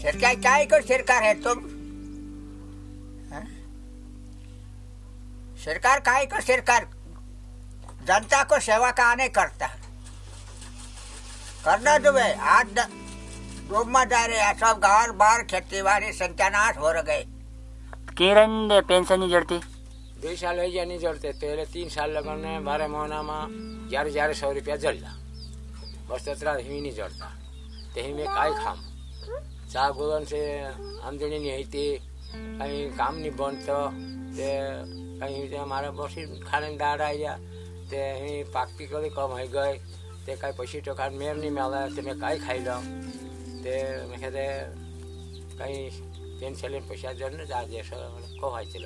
सरकार काय को सरकार है? तुम? हाँ? सरकार काय को सरकार जनता को सेवा का नहीं करता करना तुम्हें आज डूब में जा रहे हैं। सब घर बार खेती बाड़ी सत्यानाश हो गए કિરણ પેન્શન ની જડતી બે સાલ થઈ ગયા નહીં જડતે તો એટલે તીન સાલ લગનને બારે મહિનામાં જ્યારે જ્યારે સો રૂપિયા જડલા બસ તતરા હિમી નહીં જડતા તે હિમે કાંઈ ખામ ચા ગોલન છે આમદની નહીં હતી કંઈ કામ નહીં બનતો તે કંઈ તે મારે બસી ખાને દાડ આવ્યા તે અહીં પાકતી કરી કમ થઈ ગઈ તે કાંઈ પછી તો કાંઈ મેર નહીં મળે તે મેં કાંઈ ખાઈ લઉં તે મેં કીધે કંઈ পেনশনের পয়সার জন্য যা যে হয়েছিল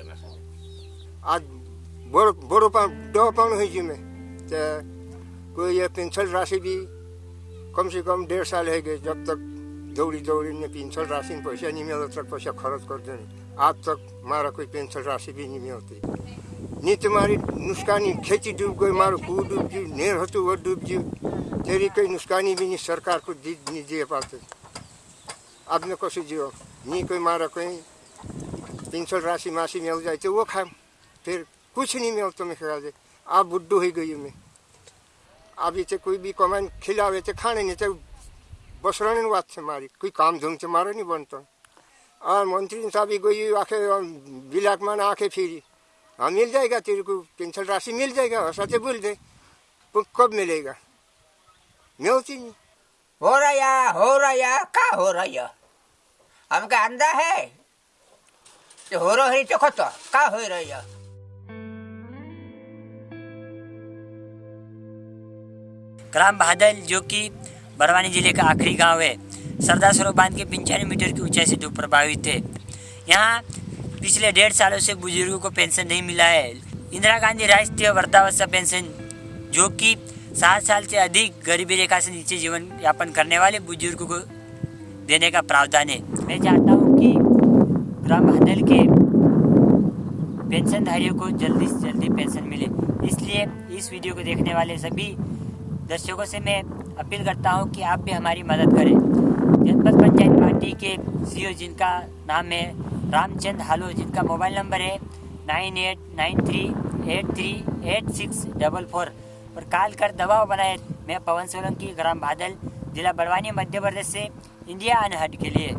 पेंशन राशि भी कम से कम डेढ़ साल है जब तक दौड़ी दौड़ी में पेंशन राशि में पैसा नहीं मिलता तक पैसा खर्च कर दे। आज तक मारा कोई पेंशन राशि भी नहीं मिलती। नहीं तो मारी नुकसानी खेती डूब गई, मारो कू डूब जी नेर हो वो डूब जी तेरी कोई नुकसानी भी नहीं, सरकार को नहीं दे पाते। अब मैं कैसे जीवा नहीं कोई मारा कोई पेंशन राशि मासी मिल जाए तो वो खाए फिर कुछ नहीं मिलता मैं ख्याल से आप बुड्ढू ही गई मैं। अभी तो कोई भी कमान खिलावे तो खाने नहीं तो बसराने बात से मारी। कोई काम धूम से मारा नहीं बनता। और मंत्री साहब भी गई आखे बिलाक मान आके फिरी। हाँ मिल जाएगा तेरे को पेंशन राशि मिल जाएगा हंसाते बोल दे। कब मिलेगा? मिलती नहीं। हो रहा हो रहा का हो रहा हमका अंदा है। हो रही तो खतो का हो रही है? ग्राम बादल, जो कि बड़वानी ज़िले का आखिरी गाँव है, सरदार सरोवर बाँध के पंचानवे मीटर की ऊंचाई से धूप प्रभावित है। यहाँ पिछले डेढ़ सालों से बुज़ुर्गों को पेंशन नहीं मिला है। इंदिरा गांधी राष्ट्रीय वृद्धावस्था पेंशन, जो कि सात साल से अधिक गरीबी रेखा से नीचे जीवन यापन करने वाले बुज़ुर्गों को देने का प्रावधान है। मैं चाहता हूँ कि ग्राम बादल के पेंशनधारियों को जल्दी से जल्दी पेंशन मिले। इसलिए इस वीडियो को देखने वाले सभी दर्शकों से मैं अपील करता हूँ कि आप भी हमारी मदद करें। जनपद पंचायत पार्टी के सीईओ जिनका नाम है रामचंद हालो, जिनका मोबाइल नंबर है nine eight nine three eight three eight six double four पर कॉल कर दबाव बनाए मैं पवन सोलंकी, ग्राम बादल। जिला बड़वानी मध्य प्रदेश से इंडिया अनहट के लिए।